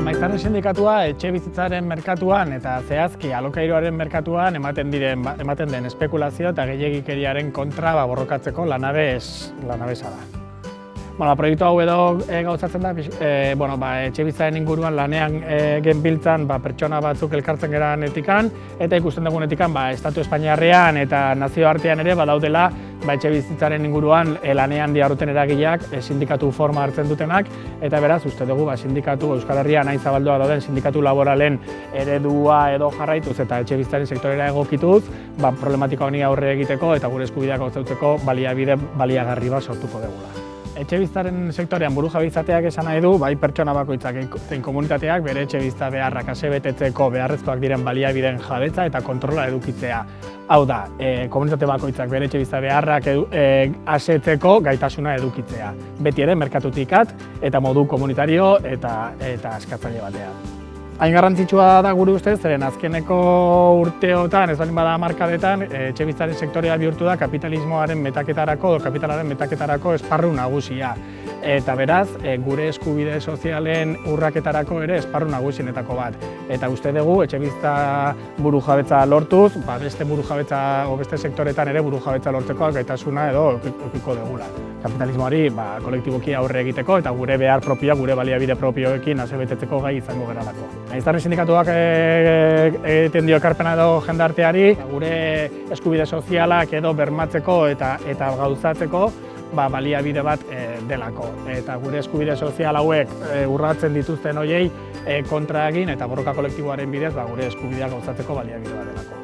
sindikatua etxe bizitzaren merkatuan eta zehazki alokairuaren merkatuan ematen diren ba, ematen den espekulazio eta gehiagikeriaren kontra ba, borrokatzeko lanabez lanabeza da. Bueno, proiektu hau edo e, gauzatzen da, e, bueno, ba, etxe bizitzaren inguruan lanean e, genbiltzan ba, pertsona batzuk elkartzen geran etikan, eta ikusten dugun etikan ba, Estatu Espainiarrean eta nazioartean ere badaudela ba, etxe bizitzaren inguruan e, lanean diarruten eragileak e, sindikatu forma hartzen dutenak, eta beraz, uste dugu ba, sindikatu Euskal Herrian hain zabaldua dauden sindikatu laboralen eredua edo jarraituz eta etxe bizitzaren sektorera egokituz, ba, problematika honi aurre egiteko eta gure eskubideak gauzautzeko baliabide baliagarri bat sortuko dugula etxe biztaren sektorean buru jabizateak esan nahi du, bai pertsona bakoitzak zein komunitateak bere etxe bizta beharrak asebetetzeko beharrezkoak diren baliabideen jabetza eta kontrola edukitzea. Hau da, e, komunitate bakoitzak bere etxe bizta beharrak edu, e, asetzeko gaitasuna edukitzea. Beti ere, merkatutikat eta modu komunitario eta, eta askatzaile batean. Hain garrantzitsua da gure ustez, zeren azkeneko urteotan, ez baldin bada markadetan, eh, etxe biztaren sektorea bihurtu da kapitalismoaren metaketarako, kapitalaren metaketarako esparru nagusia eta beraz e, gure eskubide sozialen urraketarako ere esparru nagusienetako bat. Eta uste dugu etxe bizta buru jabetza lortuz, ba, beste buru jabetza o beste sektoretan ere buru jabetza lortzeko gaitasuna edo okiko degula. Kapitalismoari ba, kolektiboki aurre egiteko eta gure behar propioa, gure baliabide propioekin asebetetzeko gai izango geralako. Aiztarri sindikatuak e, e, egiten dio ekarpena edo jendarteari, gure eskubide sozialak edo bermatzeko eta eta gauzatzeko ba, baliabide bat e, delako. Eta gure eskubide sozial hauek e, urratzen dituzten hoiei e, kontra egin eta borroka kolektiboaren bidez ba, gure eskubideak gauzatzeko baliabide bat delako.